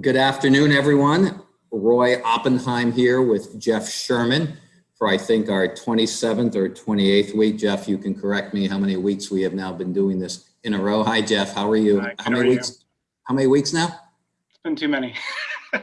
Good afternoon, everyone. Roy Oppenheim here with Jeff Sherman for I think our 27th or 28th week. Jeff, you can correct me how many weeks we have now been doing this in a row. Hi, Jeff. How are you? Hi, how many are you? weeks? How many weeks now? It's been too many. I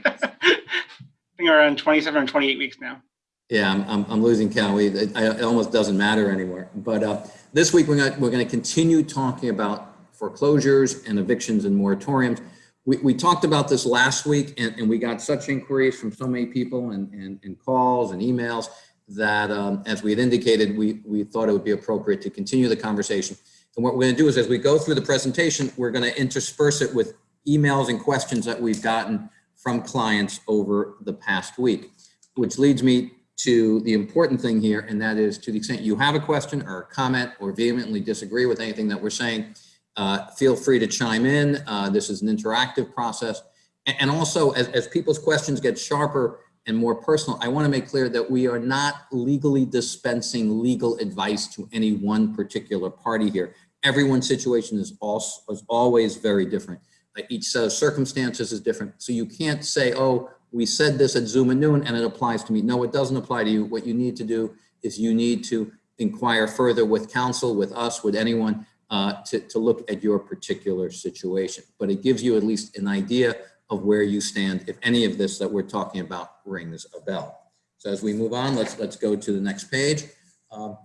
think around 27 or 28 weeks now. Yeah, I'm, I'm, I'm losing count. We, it, it almost doesn't matter anymore. But uh, this week we're going to we're going to continue talking about foreclosures and evictions and moratoriums. We, we talked about this last week and, and we got such inquiries from so many people and, and, and calls and emails that um, as we had indicated, we, we thought it would be appropriate to continue the conversation. And what we're going to do is as we go through the presentation, we're going to intersperse it with emails and questions that we've gotten from clients over the past week, which leads me to the important thing here, and that is to the extent you have a question or a comment or vehemently disagree with anything that we're saying, uh, feel free to chime in. Uh, this is an interactive process. And, and also, as, as people's questions get sharper and more personal, I want to make clear that we are not legally dispensing legal advice to any one particular party here. Everyone's situation is, also, is always very different. Uh, each set of circumstances is different. So you can't say, oh, we said this at Zoom at noon and it applies to me. No, it doesn't apply to you. What you need to do is you need to inquire further with counsel, with us, with anyone uh, to, to look at your particular situation. But it gives you at least an idea of where you stand if any of this that we're talking about rings a bell. So as we move on, let's, let's go to the next page. Um,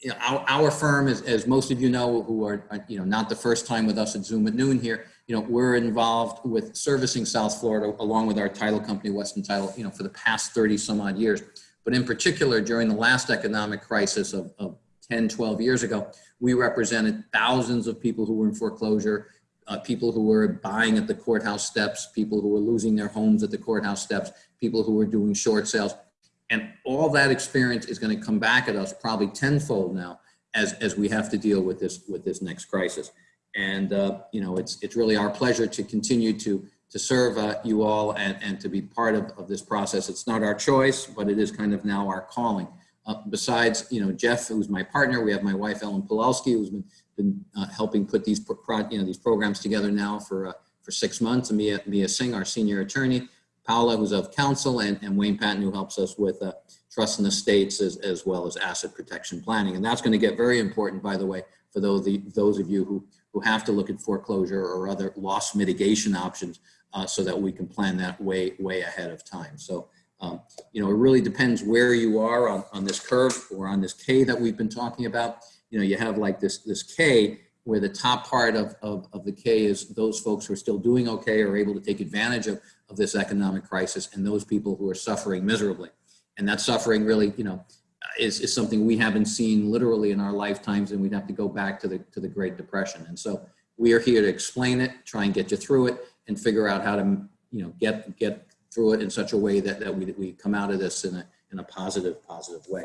you know, our, our firm, is, as most of you know, who are, you know, not the first time with us at Zoom at noon here, you know, we're involved with servicing South Florida along with our title company, Weston Title, you know, for the past 30 some odd years. But in particular, during the last economic crisis of, of 10, 12 years ago, we represented thousands of people who were in foreclosure, uh, people who were buying at the courthouse steps, people who were losing their homes at the courthouse steps, people who were doing short sales. And all that experience is going to come back at us probably tenfold now as, as we have to deal with this, with this next crisis. And, uh, you know, it's, it's really our pleasure to continue to, to serve uh, you all and, and to be part of, of this process. It's not our choice, but it is kind of now our calling. Uh, besides, you know, Jeff, who's my partner, we have my wife, Ellen Pulowski, who's been, been uh, helping put these, pro, you know, these programs together now for, uh, for six months. And Mia, Mia Singh, our senior attorney, Paula, who's of counsel, and, and Wayne Patton, who helps us with uh, trust and estates as, as well as asset protection planning. And that's going to get very important, by the way, for those, the, those of you who, who have to look at foreclosure or other loss mitigation options uh, so that we can plan that way, way ahead of time. So um, you know, it really depends where you are on, on this curve or on this K that we've been talking about. You know, you have like this, this K where the top part of, of, of the K is those folks who are still doing okay or able to take advantage of, of this economic crisis and those people who are suffering miserably. And that suffering really, you know, is, is something we haven't seen literally in our lifetimes and we'd have to go back to the, to the Great Depression. And so we are here to explain it, try and get you through it and figure out how to, you know, get, get through it in such a way that, that we, we come out of this in a, in a positive, positive way.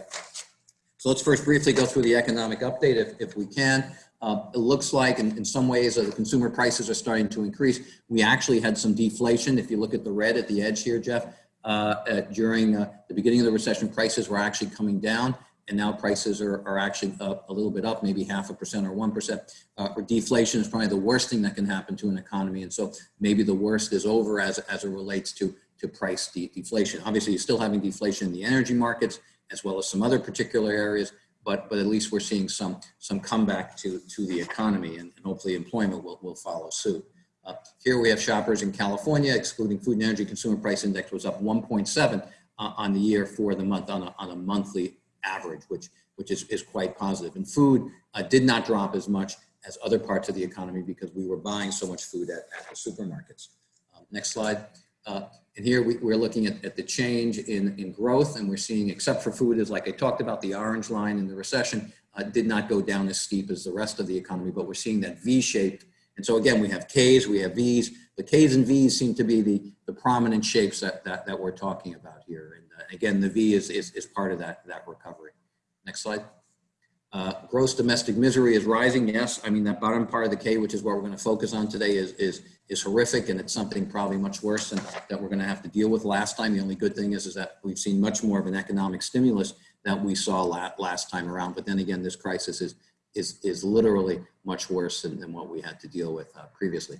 So let's first briefly go through the economic update if, if we can. Uh, it looks like in, in some ways uh, the consumer prices are starting to increase. We actually had some deflation. If you look at the red at the edge here, Jeff, uh, uh, during uh, the beginning of the recession, prices were actually coming down and now prices are, are actually up a little bit up, maybe half a percent or 1%. Uh, or deflation is probably the worst thing that can happen to an economy. And so maybe the worst is over as, as it relates to to price de deflation. Obviously, you're still having deflation in the energy markets as well as some other particular areas, but but at least we're seeing some some comeback to to the economy, and, and hopefully employment will will follow suit. Uh, here we have shoppers in California, excluding food and energy consumer price index was up 1.7 uh, on the year for the month on a, on a monthly average, which which is, is quite positive. And food uh, did not drop as much as other parts of the economy because we were buying so much food at, at the supermarkets. Um, next slide. Uh, and here we, are looking at, at the change in, in growth and we're seeing, except for food, is like I talked about, the orange line in the recession uh, did not go down as steep as the rest of the economy, but we're seeing that V-shaped. And so again, we have Ks, we have Vs. The Ks and Vs seem to be the, the prominent shapes that, that, that we're talking about here. And uh, again, the V is, is, is part of that, that recovery. Next slide. Uh, gross domestic misery is rising. Yes, I mean that bottom part of the K, which is what we're going to focus on today, is is is horrific, and it's something probably much worse than that we're going to have to deal with. Last time, the only good thing is is that we've seen much more of an economic stimulus that we saw last, last time around. But then again, this crisis is is is literally much worse than, than what we had to deal with uh, previously.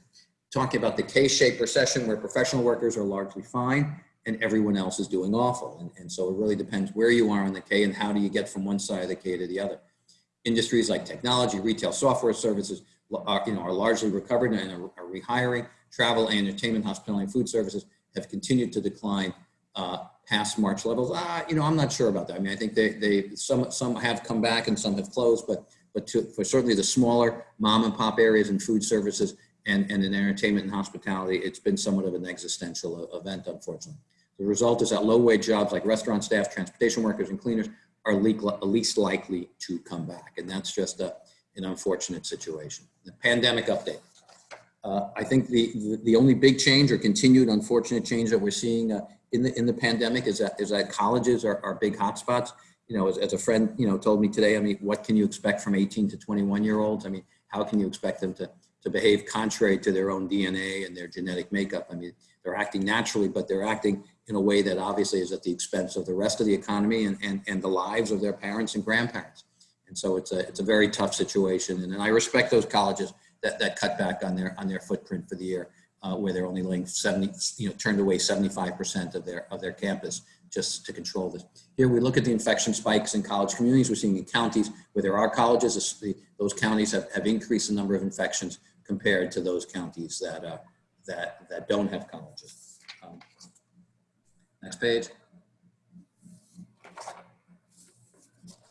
talking about the K-shaped recession where professional workers are largely fine and everyone else is doing awful. And, and so it really depends where you are on the K and how do you get from one side of the K to the other. Industries like technology, retail, software services are, you know, are largely recovered and are, are rehiring. Travel, and entertainment, hospitality, and food services have continued to decline uh, past March levels. Ah, you know, I'm not sure about that. I mean, I think they, they some some have come back and some have closed, but but to, for certainly the smaller mom and pop areas and food services and, and in entertainment and hospitality, it's been somewhat of an existential event, unfortunately. The result is that low wage jobs like restaurant staff, transportation workers, and cleaners are least likely to come back. And that's just a, an unfortunate situation. The pandemic update. Uh, I think the, the, the, only big change or continued unfortunate change that we're seeing uh, in, the, in the pandemic is that, is that colleges are, are big hotspots. You know, as, as a friend, you know, told me today, I mean, what can you expect from 18 to 21 year olds? I mean, how can you expect them to, to behave contrary to their own DNA and their genetic makeup? I mean, they're acting naturally, but they're acting in a way that obviously is at the expense of the rest of the economy and, and, and the lives of their parents and grandparents. And so it's a, it's a very tough situation. And, and I respect those colleges that, that cut back on their, on their footprint for the year, uh, where they're only laying 70, you know, turned away 75% of their, of their campus just to control this. Here we look at the infection spikes in college communities. We're seeing in counties where there are colleges, those counties have, have increased the number of infections compared to those counties that, uh, that, that don't have colleges. Next page.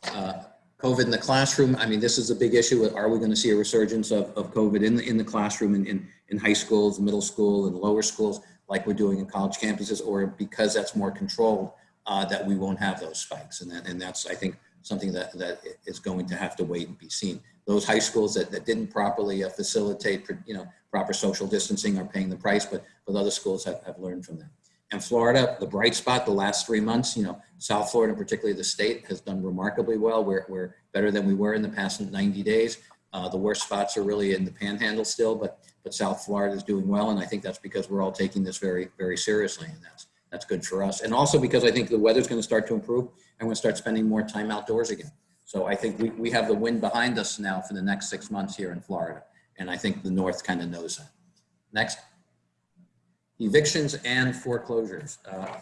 Uh, COVID in the classroom. I mean, this is a big issue. Are we going to see a resurgence of, of COVID in the, in the classroom in, in, in high schools, middle school, and lower schools, like we're doing in college campuses, or because that's more controlled, uh, that we won't have those spikes? And, that, and that's, I think, something that, that is going to have to wait and be seen. Those high schools that, that didn't properly uh, facilitate, you know, proper social distancing are paying the price, but, but other schools have, have learned from that. And Florida, the bright spot the last three months, you know, South Florida, particularly the state, has done remarkably well. We're, we're better than we were in the past 90 days. Uh, the worst spots are really in the panhandle still, but, but South Florida is doing well. And I think that's because we're all taking this very, very seriously. And that's, that's good for us. And also because I think the weather's going to start to improve and we'll start spending more time outdoors again. So I think we, we have the wind behind us now for the next six months here in Florida. And I think the North kind of knows that. Next evictions and foreclosures. Uh,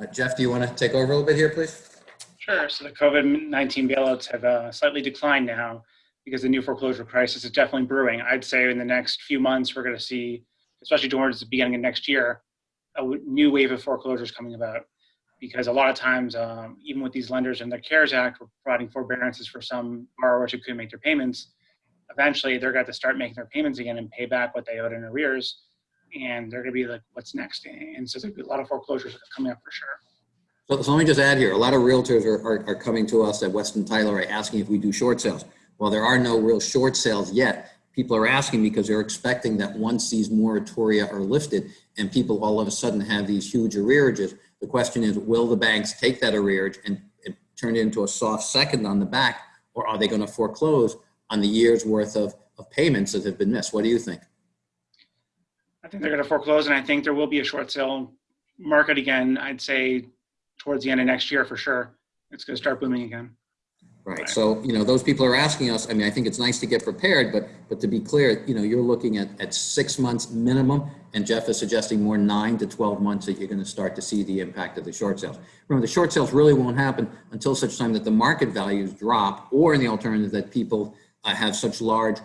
uh, Jeff, do you want to take over a little bit here, please? Sure. So the COVID-19 bailouts have uh, slightly declined now because the new foreclosure crisis is definitely brewing. I'd say in the next few months, we're going to see, especially towards the beginning of next year, a new wave of foreclosures coming about. Because a lot of times, um, even with these lenders and the CARES Act, we're providing forbearances for some borrowers who couldn't make their payments. Eventually, they're going to start making their payments again and pay back what they owed in arrears and they're going to be like, what's next? And so there's a lot of foreclosures coming up for sure. So, so let me just add here, a lot of realtors are, are, are coming to us at Weston Title asking if we do short sales. Well, there are no real short sales yet. People are asking because they're expecting that once these moratoria are lifted and people all of a sudden have these huge arrearages, the question is, will the banks take that arrearage and, and turn it into a soft second on the back, or are they going to foreclose on the year's worth of, of payments that have been missed? What do you think? I think they're going to foreclose, and I think there will be a short sale market again. I'd say towards the end of next year for sure. It's going to start booming again. Right. right. So, you know, those people are asking us, I mean, I think it's nice to get prepared, but but to be clear, you know, you're looking at, at six months minimum, and Jeff is suggesting more nine to 12 months that you're going to start to see the impact of the short sales. Remember, the short sales really won't happen until such time that the market values drop, or in the alternative that people uh, have such large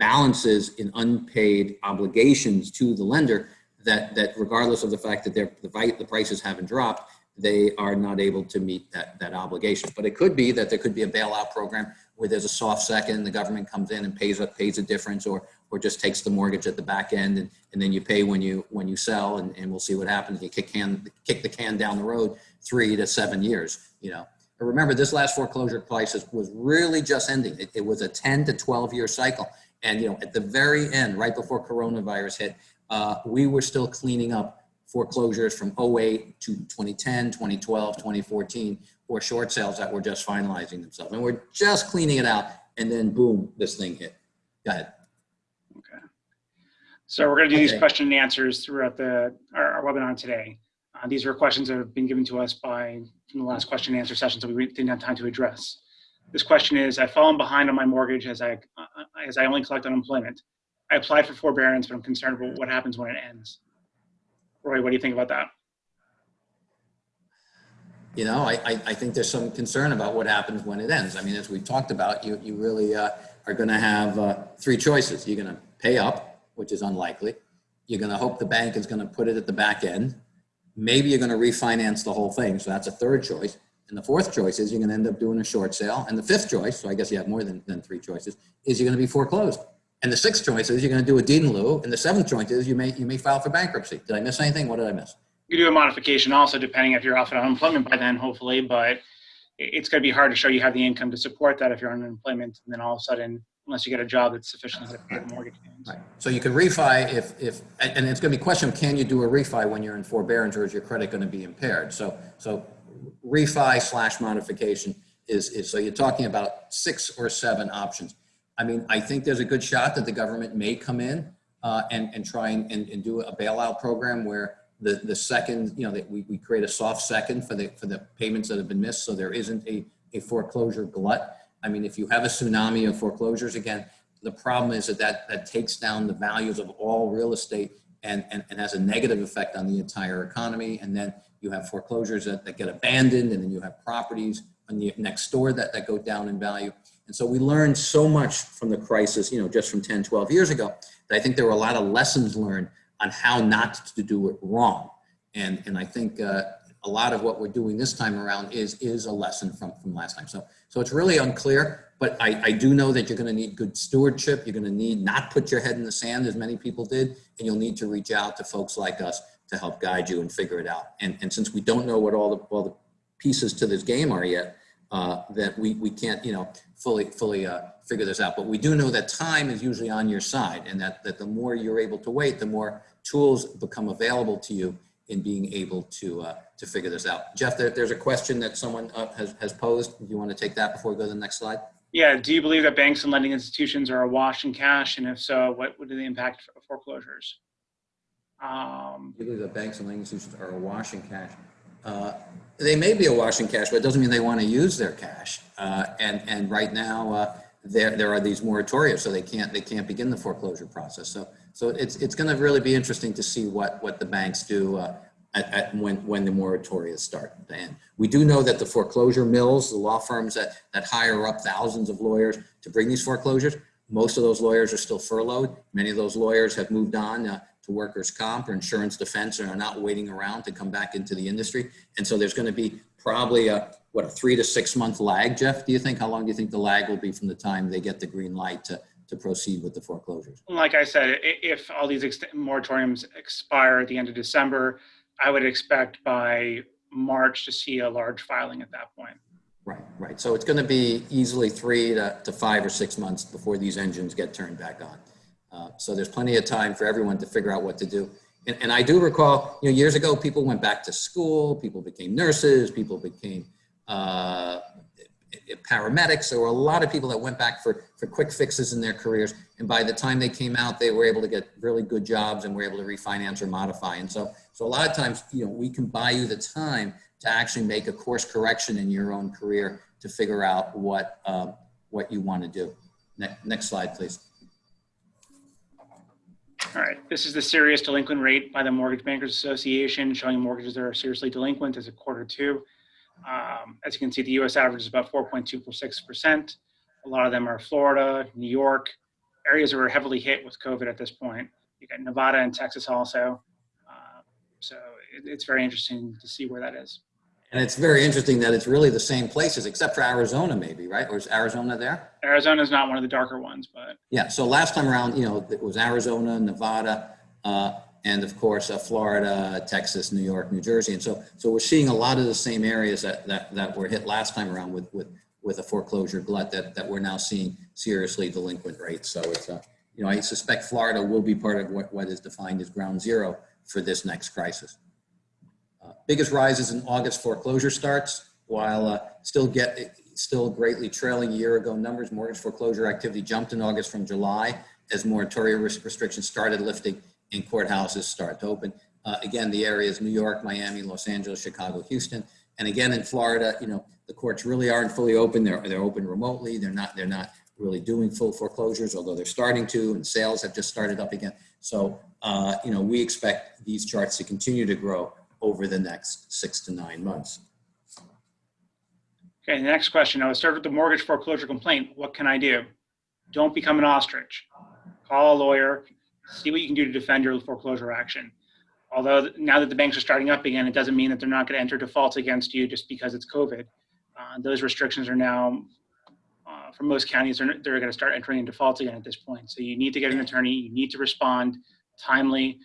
balances in unpaid obligations to the lender that, that regardless of the fact that the, the prices haven't dropped, they are not able to meet that, that obligation. But it could be that there could be a bailout program where there's a soft second, the government comes in and pays a, pays a difference or, or just takes the mortgage at the back end and, and then you pay when you, when you sell and, and we'll see what happens. You kick, can, kick the can down the road three to seven years, you know. But remember, this last foreclosure crisis was really just ending. It, it was a 10 to 12 year cycle. And you know, at the very end, right before coronavirus hit, uh, we were still cleaning up foreclosures from 08 to 2010, 2012, 2014, or short sales that were just finalizing themselves. And we're just cleaning it out, and then boom, this thing hit. Go ahead. Okay. So we're going to do okay. these question and answers throughout the our, our webinar today. Uh, these are questions that have been given to us by from the last question and answer session, that we didn't have time to address. This question is, I've fallen behind on my mortgage as I, uh, as I only collect unemployment. I applied for forbearance, but I'm concerned about what happens when it ends. Roy, what do you think about that? You know, I, I, I think there's some concern about what happens when it ends. I mean, as we've talked about, you, you really uh, are going to have uh, three choices. You're going to pay up, which is unlikely. You're going to hope the bank is going to put it at the back end. Maybe you're going to refinance the whole thing. So that's a third choice. And the fourth choice is you're going to end up doing a short sale. And the fifth choice, so I guess you have more than, than three choices, is you're going to be foreclosed. And the sixth choice is you're going to do a deed in lieu. And the seventh choice is you may, you may file for bankruptcy. Did I miss anything? What did I miss? You do a modification also, depending if you're off at unemployment by then, hopefully, but it's going to be hard to show you have the income to support that if you're on unemployment, and then all of a sudden, unless you get a job that's sufficient to pay the mortgage payments. Right. So you can refi if, if, and it's going to be a question can you do a refi when you're in forbearance or is your credit going to be impaired? So, so refi slash modification is, is, so you're talking about six or seven options. I mean, I think there's a good shot that the government may come in uh, and, and try and, and, and do a bailout program where the, the second, you know, that we, we create a soft second for the, for the payments that have been missed. So there isn't a, a foreclosure glut. I mean, if you have a tsunami of foreclosures, again, the problem is that that, that takes down the values of all real estate and, and, and has a negative effect on the entire economy. And then you have foreclosures that, that get abandoned and then you have properties on the next door that, that go down in value. And so we learned so much from the crisis, you know, just from 10, 12 years ago, that I think there were a lot of lessons learned on how not to do it wrong. And, and I think uh, a lot of what we're doing this time around is, is a lesson from, from last time. So, so it's really unclear, but I, I do know that you're gonna need good stewardship. You're gonna need not put your head in the sand as many people did, and you'll need to reach out to folks like us to help guide you and figure it out. And, and since we don't know what all the, all the pieces to this game are yet, uh, that we, we can't, you know, fully, fully uh, figure this out. But we do know that time is usually on your side and that, that the more you're able to wait, the more tools become available to you in being able to, uh, to figure this out. Jeff, there, there's a question that someone uh, has, has posed. Do you want to take that before we go to the next slide? Yeah, do you believe that banks and lending institutions are awash in cash? And if so, what would be the impact of foreclosures? Um, do You believe that banks and lending institutions are awash in cash? Uh, They may be awash in cash, but it doesn't mean they want to use their cash. Uh, And, and right now, uh, there, there are these moratoria, so they can't, they can't begin the foreclosure process. So, so it's, it's going to really be interesting to see what, what the banks do uh, at, at, when, when the moratoria start. And we do know that the foreclosure mills, the law firms that, that hire up thousands of lawyers to bring these foreclosures, most of those lawyers are still furloughed. Many of those lawyers have moved on uh, to workers' comp or insurance defense and are not waiting around to come back into the industry. And so there's going to be probably a, what, a three to six month lag, Jeff, do you think? How long do you think the lag will be from the time they get the green light to, to proceed with the foreclosures? like I said, if all these moratoriums expire at the end of December, I would expect by March to see a large filing at that point. Right, right. So it's going to be easily three to, to five or six months before these engines get turned back on. Uh, so there's plenty of time for everyone to figure out what to do. And, and I do recall, you know, years ago, people went back to school, people became nurses, people became uh, paramedics. There were a lot of people that went back for, for quick fixes in their careers. And by the time they came out, they were able to get really good jobs and were able to refinance or modify. And so, so a lot of times, you know, we can buy you the time to actually make a course correction in your own career to figure out what, um, what you want to do. Next, next slide, please. All right, this is the serious delinquent rate by the Mortgage Bankers Association, showing mortgages that are seriously delinquent as a quarter two. Um, as you can see, the US average is about 4.246%. A lot of them are Florida, New York, areas that were heavily hit with COVID at this point. You got Nevada and Texas also. So it, it's very interesting to see where that is. And it's very interesting that it's really the same places, except for Arizona, maybe, right? Or is Arizona there? Arizona is not one of the darker ones, but Yeah, so last time around, you know, it was Arizona, Nevada, uh, and of course, uh, Florida, Texas, New York, New Jersey. And so, so we're seeing a lot of the same areas that, that, that were hit last time around with, with, with a foreclosure glut that, that we're now seeing seriously delinquent rates. So it's, uh, you know, I suspect Florida will be part of what, what is defined as ground zero for this next crisis. Uh, biggest rises in August foreclosure starts, while uh, still get still greatly trailing a year ago numbers. Mortgage foreclosure activity jumped in August from July as moratorium res- restrictions started lifting and courthouses start to open. Uh, again, the areas New York, Miami, Los Angeles, Chicago, Houston, and again in Florida. You know, the courts really aren't fully open. They're they're open remotely. They're not they're not really doing full foreclosures, although they're starting to, and sales have just started up again. So, uh, you know, we expect these charts to continue to grow over the next six to nine months. Okay, the next question. I was served with the mortgage foreclosure complaint. What can I do? Don't become an ostrich. Call a lawyer, see what you can do to defend your foreclosure action. Although now that the banks are starting up again, it doesn't mean that they're not going to enter defaults against you just because it's COVID. Uh, those restrictions are now, uh, for most counties, they're, they're going to start entering in defaults again at this point. So you need to get an attorney. You need to respond timely.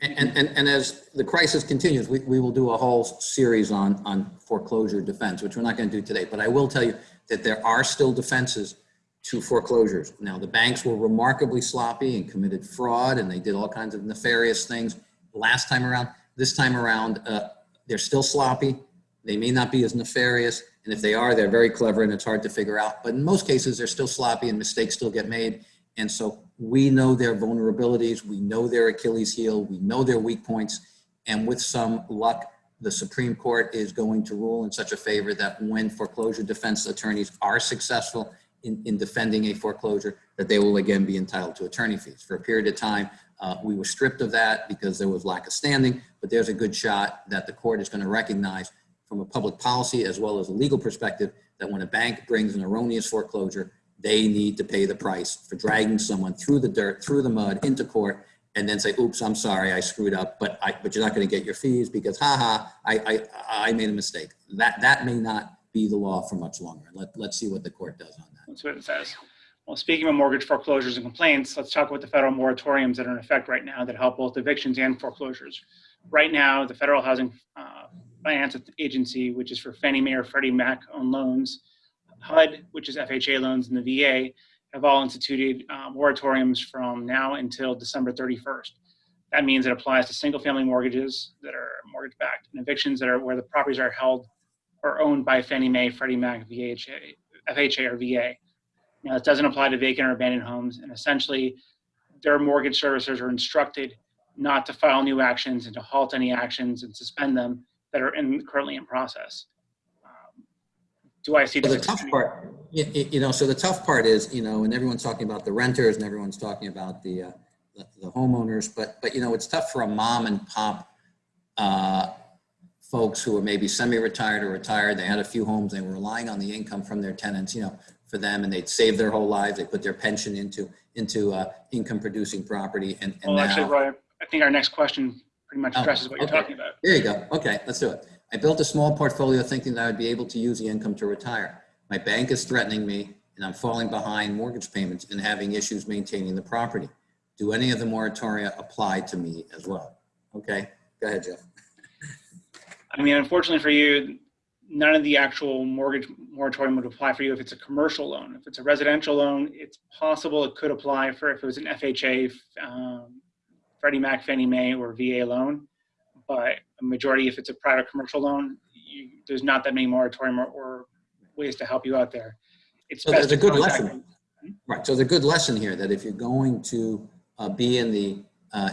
And, and, and- and as the crisis continues, we, we will do a whole series on, on foreclosure defense, which we're not going to do today. But I will tell you that there are still defenses to foreclosures. Now, the banks were remarkably sloppy and committed fraud, and they did all kinds of nefarious things last time around. This time around, uh, they're still sloppy. They may not be as nefarious, and if they are, they're very clever, and it's hard to figure out. But in most cases, they're still sloppy, and mistakes still get made. And so we know their vulnerabilities, we know their Achilles heel, we know their weak points, and with some luck, the Supreme Court is going to rule in such a favor that when foreclosure defense attorneys are successful in, in defending a foreclosure, that they will again be entitled to attorney fees. For a period of time, uh, we were stripped of that because there was lack of standing, but there's a good shot that the court is going to recognize from a public policy as well as a legal perspective that when a bank brings an erroneous foreclosure, they need to pay the price for dragging someone through the dirt, through the mud, into court, and then say, oops, I'm sorry, I screwed up, but I, but you're not going to get your fees because, haha, I, I, I made a mistake. That, that may not be the law for much longer. Let, let's see what the court does on that. That's what it says. Well, speaking of mortgage foreclosures and complaints, let's talk about the federal moratoriums that are in effect right now that help both evictions and foreclosures. Right now, the Federal Housing uh, Finance Agency, which is for Fannie Mae or Freddie Mac owned loans, HUD, which is FHA loans, and the VA have all instituted uh, moratoriums from now until December 31st. That means it applies to single family mortgages that are mortgage backed and evictions that are where the properties are held or owned by Fannie Mae, Freddie Mac, VHA, FHA, or VA. Now, it doesn't apply to vacant or abandoned homes, and essentially, their mortgage servicers are instructed not to file new actions and to halt any actions and suspend them that are in, currently in process. Do I see So the tough part, you, you know, so the tough part is, you know, and everyone's talking about the renters and everyone's talking about the, uh, the, the homeowners, but, but, you know, it's tough for a mom and pop, uh, folks who are maybe semi-retired or retired. They had a few homes. They were relying on the income from their tenants, you know, for them, and they'd save their whole lives. They put their pension into, into, uh, income-producing property and, and Well, actually, now. Roy, I think our next question pretty much Oh, addresses what you're okay. talking about. There you go. Okay, let's do it. I built a small portfolio thinking that I would be able to use the income to retire. My bank is threatening me and I'm falling behind mortgage payments and having issues maintaining the property. Do any of the moratoria apply to me as well? Okay, go ahead, Jeff. I mean, unfortunately for you, none of the actual mortgage moratorium would apply for you if it's a commercial loan. If it's a residential loan, it's possible it could apply for if it was an FHA, um, Freddie Mac, Fannie Mae, or VA loan. But a majority, if it's a private commercial loan, you, there's not that many moratorium or, or ways to help you out there. It's So there's a good lesson. them. Right, so there's a good lesson here that if you're going to uh, be in the uh,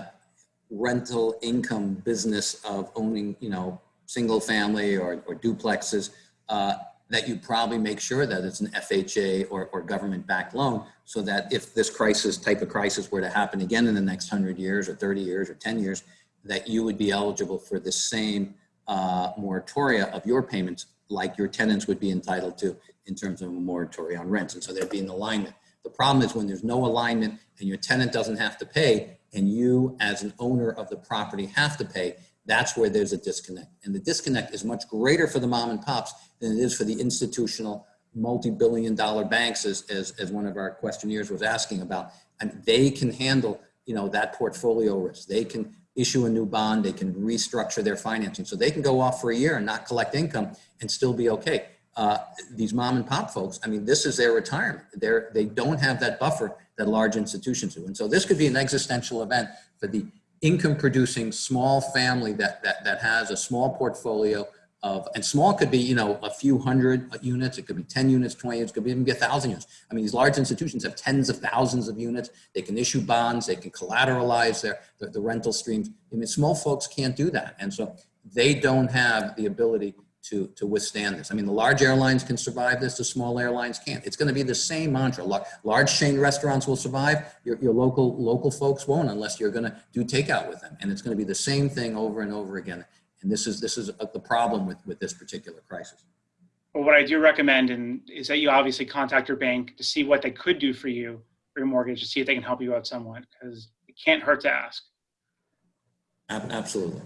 rental income business of owning, you know, single family or, or duplexes, uh, that you probably make sure that it's an FHA or, or government backed loan so that if this crisis, type of crisis were to happen again in the next 100 years or 30 years or 10 years, that you would be eligible for the same uh, moratoria of your payments like your tenants would be entitled to in terms of a moratorium on rents. And so there'd be an alignment. The problem is when there's no alignment and your tenant doesn't have to pay and you as an owner of the property have to pay, that's where there's a disconnect. And the disconnect is much greater for the mom and pops than it is for the institutional multi-billion dollar banks as, as, as one of our questionnaires was asking about. And they can handle, you know, that portfolio risk. They can issue a new bond, they can restructure their financing. So they can go off for a year and not collect income and still be okay. Uh, these mom and pop folks, I mean, this is their retirement. They're, they don't have that buffer that large institutions do. And so this could be an existential event for the income producing small family that, that, that has a small portfolio of, and small could be, you know, a few hundred units, it could be 10 units, 20 units, it could even be a thousand units. I mean, these large institutions have tens of thousands of units. They can issue bonds, they can collateralize their, the, rental streams. I mean, small folks can't do that. And so they don't have the ability to, to withstand this. I mean, the large airlines can survive this, the small airlines can't. It's going to be the same mantra. Large chain restaurants will survive, your, your local, local folks won't unless you're going to do takeout with them. And it's going to be the same thing over and over again. And this is, this is uh, the problem with, with this particular crisis. But what I do recommend and is that you obviously contact your bank to see what they could do for you for your mortgage to see if they can help you out somewhat because it can't hurt to ask. Absolutely.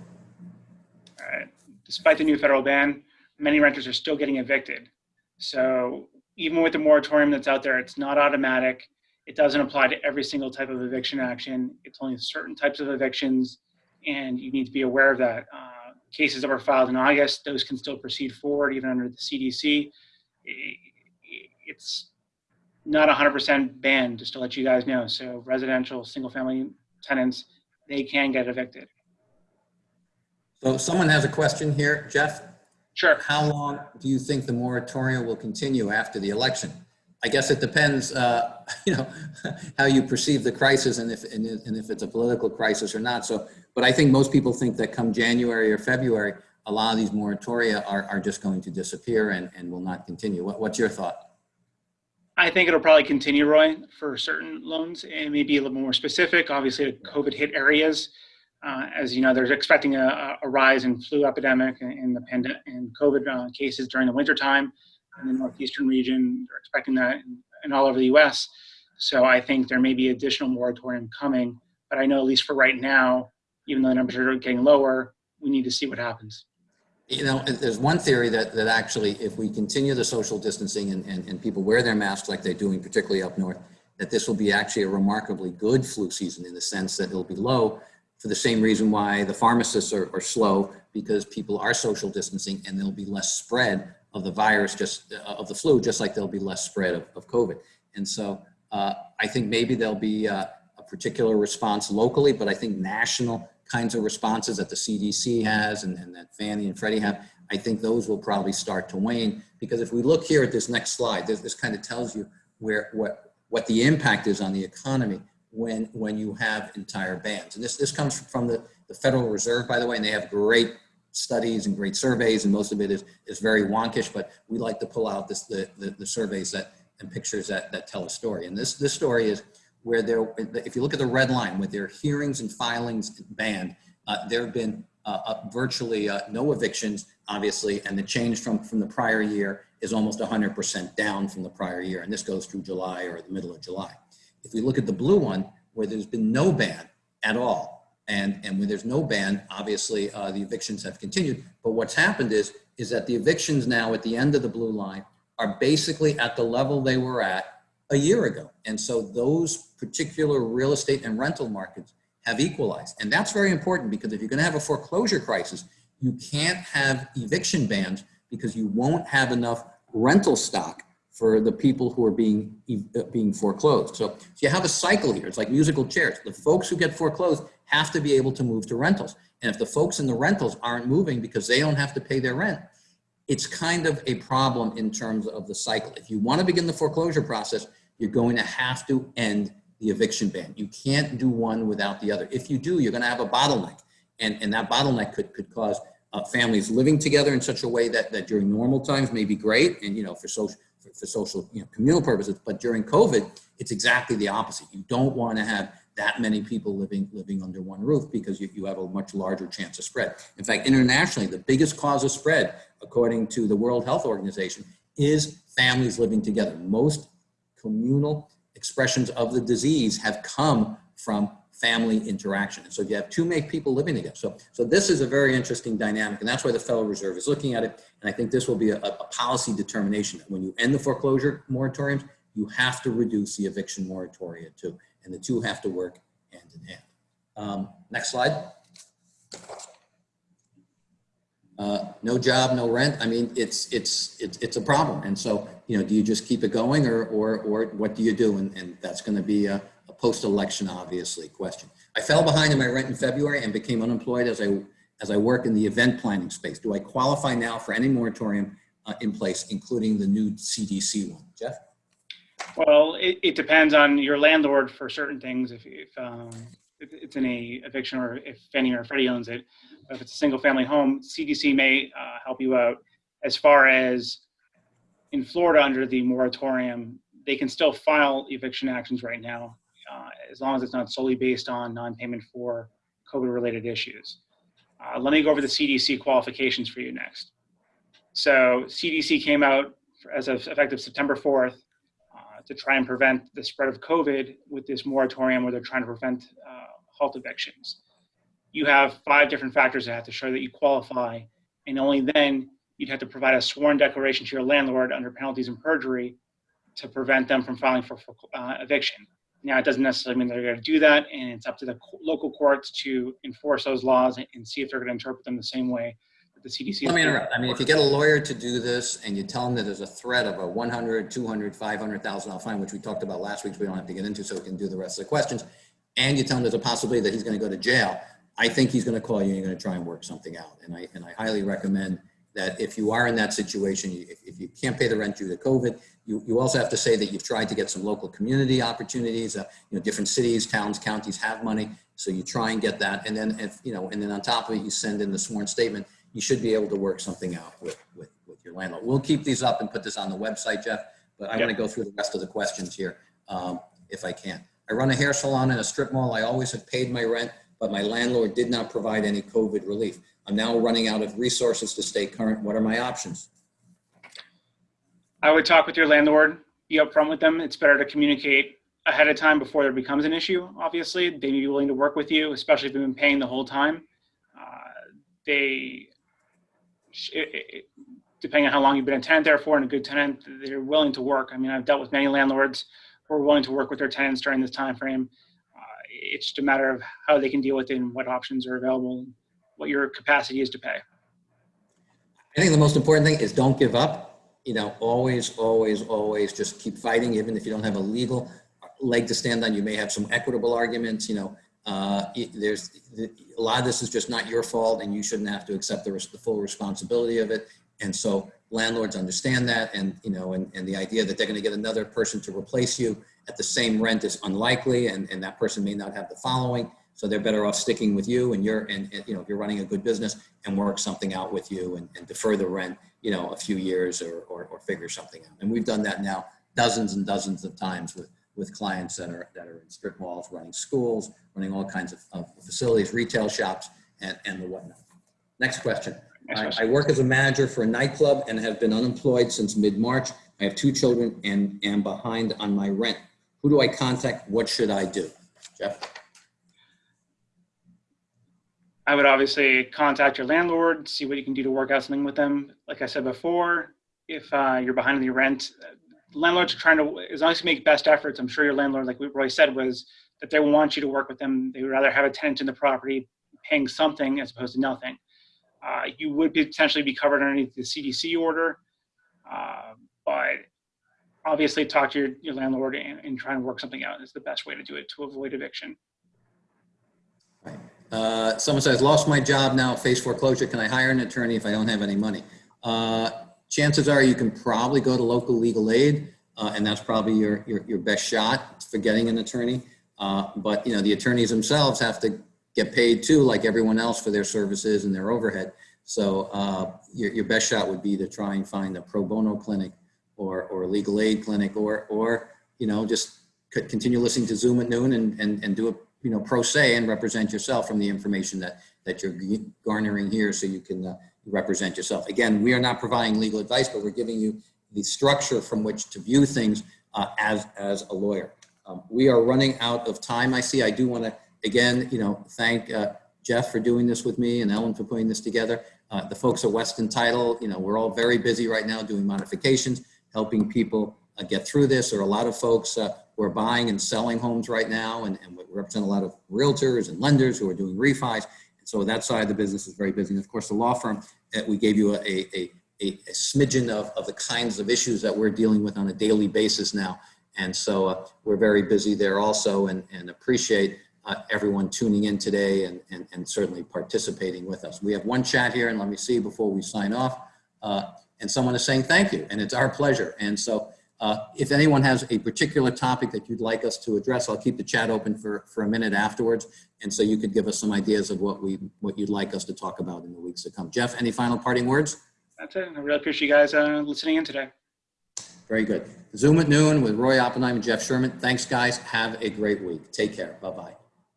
All right. Despite the new federal ban, many renters are still getting evicted. So even with the moratorium that's out there, it's not automatic. It doesn't apply to every single type of eviction action. It's only certain types of evictions, and you need to be aware of that. Uh, cases that were filed in August, those can still proceed forward even under the CDC. It's not 100% banned, just to let you guys know. So residential, single-family tenants, they can get evicted. So someone has a question here, Jeff. Sure. How long do you think the moratorium will continue after the election? I guess it depends, uh, you know, how you perceive the crisis and if, and and if it's a political crisis or not. So, but I think most people think that come January or February, a lot of these moratoria are, are just going to disappear and, and will not continue. What, what's your thought? I think it'll probably continue, Roy, for certain loans and maybe a little more specific. Obviously, COVID hit areas. Uh, as you know, they're expecting a, a rise in flu epidemic and, and the pandemic and COVID uh, cases during the wintertime in the northeastern region. They're expecting that in, in all over the U.S. So I think there may be additional moratorium coming. But I know at least for right now, even though the numbers are getting lower, we need to see what happens. You know, there's one theory that, that actually, if we continue the social distancing and, and, and people wear their masks like they're doing, particularly up north, that this will be actually a remarkably good flu season in the sense that it'll be low for the same reason why the pharmacists are, are slow because people are social distancing and there'll be less spread of the virus, just of the flu, just like there'll be less spread of, of COVID. And so uh, I think maybe there'll be uh, a particular response locally, but I think national kinds of responses that the CDC has and, and that Fannie and Freddie have, I think those will probably start to wane. Because if we look here at this next slide, this, this kind of tells you where what, what the impact is on the economy when, when you have entire bans. And this, this comes from the, the Federal Reserve, by the way, and they have great studies and great surveys, and most of it is, is very wonkish, but we like to pull out this, the, the, the surveys that, and pictures that, that tell a story. And this, this story is where there, if you look at the red line, with their hearings and filings banned, uh, there have been uh, uh, virtually uh, no evictions, obviously, and the change from, from the prior year is almost 100% down from the prior year. And this goes through July or the middle of July. If we look at the blue one, where there's been no ban at all, and, and when there's no ban, obviously uh, the evictions have continued. But what's happened is, is that the evictions now at the end of the blue line are basically at the level they were at a year ago. And so those particular real estate and rental markets have equalized. And that's very important because if you're going to have a foreclosure crisis, you can't have eviction bans because you won't have enough rental stock for the people who are being uh, being foreclosed. So, so you have a cycle here. It's like musical chairs. The folks who get foreclosed have to be able to move to rentals. And if the folks in the rentals aren't moving because they don't have to pay their rent, it's kind of a problem in terms of the cycle. If you want to begin the foreclosure process, you're going to have to end the eviction ban. You can't do one without the other. If you do, you're going to have a bottleneck. And, and that bottleneck could, could cause uh, families living together in such a way that, that during normal times may be great and, you know, for social, for, for social, you know, communal purposes. But during COVID, it's exactly the opposite. You don't want to have that many people living living under one roof because you, you have a much larger chance of spread. In fact, internationally, the biggest cause of spread, according to the World Health Organization, is families living together. Most communal expressions of the disease have come from family interaction. And so if you have too many people living together. So, so this is a very interesting dynamic, and that's why the Federal Reserve is looking at it. And I think this will be a, a policy determination that when you end the foreclosure moratoriums, you have to reduce the eviction moratoria too. And the two have to work hand in hand. Um, next slide. Uh, no job, no rent. I mean, it's it's it's it's a problem. And so, you know, do you just keep it going, or or or what do you do? And, and that's going to be a, a post-election, obviously, question. I fell behind in my rent in February and became unemployed as I as I work in the event planning space. Do I qualify now for any moratorium uh, in place, including the new CDC one? Jeff. Well, it, it depends on your landlord for certain things. If, if, um, if it's in a eviction or if Fannie or Freddie owns it, if it's a single family home, CDC may uh, help you out. as far as in Florida under the moratorium, they can still file eviction actions right now, uh, as long as it's not solely based on non-payment for COVID-related issues. Uh, let me go over the CDC qualifications for you next. So CDC came out as of effective September 4th uh, to try and prevent the spread of COVID with this moratorium where they're trying to prevent uh, halt evictions. You have five different factors that have to show that you qualify, and only then you'd have to provide a sworn declaration to your landlord under penalties and perjury to prevent them from filing for, for uh, eviction. Now, it doesn't necessarily mean they're going to do that, and it's up to the local courts to enforce those laws and, and see if they're going to interpret them the same way the CDC. Let me interrupt. I mean, if you get a lawyer to do this and you tell him that there's a threat of a 100, 200, 500,000 dollar fine, which we talked about last week, so we don't have to get into, so we can do the rest of the questions, and you tell him there's a possibility that he's going to go to jail, I think he's going to call you and you're going to try and work something out. And I, and I highly recommend that if you are in that situation, if, if you can't pay the rent due to COVID, you, you also have to say that you've tried to get some local community opportunities, uh, you know, different cities, towns, counties have money. So you try and get that. And then if, you know, and then on top of it, you send in the sworn statement, you should be able to work something out with, with, with your landlord. We'll keep these up and put this on the website, Jeff, but I want to go through the rest of the questions here, um, if I can. I run a hair salon in a strip mall. I always have paid my rent, but my landlord did not provide any COVID relief. I'm now running out of resources to stay current. What are my options? I would talk with your landlord, be upfront with them. It's better to communicate ahead of time before there becomes an issue. Obviously, they may be willing to work with you, especially if they've been paying the whole time. Uh, they, depending on how long you've been a tenant there for and a good tenant, they're willing to work. I mean, I've dealt with many landlords who are willing to work with their tenants during this time frame. Uh, it's just a matter of how they can deal with it and what options are available, and what your capacity is to pay. I think the most important thing is don't give up. You know, always, always, always just keep fighting, even if you don't have a legal leg to stand on. You may have some equitable arguments, you know. Uh, it- there's a lot of this is just not your fault and you shouldn't have to accept the, the full responsibility of it. And so landlords understand that and, you know, and, and the idea that they're going to get another person to replace you at the same rent is unlikely and, and that person may not have the following. So they're better off sticking with you and you're, and, and, you know, if you're running a good business and work something out with you and, and defer the rent, you know, a few years or, or, or figure something out. And we've done that now dozens and dozens of times with, with clients that are, that are in strip malls, running schools, running all kinds of, of facilities, retail shops and, and the whatnot. Next question. Next I, question. I work as a manager for a nightclub and have been unemployed since mid-March. I have two children and am behind on my rent. Who do I contact? What should I do? Jeff? I would obviously contact your landlord, see what you can do to work out something with them. Like I said before, if uh, you're behind on your rent, landlords are trying to, as long as you make best efforts, I'm sure your landlord, like Roy said, was that they want you to work with them. They would rather have a tenant in the property paying something as opposed to nothing. Uh, you would potentially be covered underneath the CDC order, uh, but obviously talk to your, your landlord and, and try and work something out is the best way to do it to avoid eviction. Uh, someone says, lost my job now, face foreclosure. Can I hire an attorney if I don't have any money? Uh, chances are you can probably go to local legal aid, uh, and that's probably your, your, your best shot for getting an attorney. Uh, but, you know, the attorneys themselves have to get paid too, like everyone else for their services and their overhead. So uh, your, your best shot would be to try and find a pro bono clinic or, or a legal aid clinic or, or, you know, just continue listening to Zoom at noon and, and, and do a you know, pro se and represent yourself from the information that, that you're garnering here so you can uh, represent yourself. Again, we are not providing legal advice, but we're giving you the structure from which to view things uh, as, as a lawyer. Um, we are running out of time. I see, I do want to, again, you know, thank uh, Jeff for doing this with me and Ellen for putting this together. Uh, the folks at Weston Title, you know, we're all very busy right now doing modifications, helping people uh, get through this. There are a lot of folks uh, who are buying and selling homes right now, and, and we represent a lot of realtors and lenders who are doing refis. So that side of the business is very busy. And of course, the law firm, uh, we gave you a, a, a, a smidgen of, of the kinds of issues that we're dealing with on a daily basis now. And so uh, we're very busy there also and, and appreciate uh, everyone tuning in today and, and, and certainly participating with us. We have one chat here and let me see before we sign off. Uh, and someone is saying thank you and it's our pleasure. And so uh, if anyone has a particular topic that you'd like us to address, I'll keep the chat open for, for a minute afterwards. And so you could give us some ideas of what we what you'd like us to talk about in the weeks to come. Jeff, any final parting words? That's it. I really appreciate you guys uh, listening in today. Very good. Zoom at noon with Roy Oppenheim and Jeff Sherman. Thanks, guys. Have a great week. Take care. Bye-bye.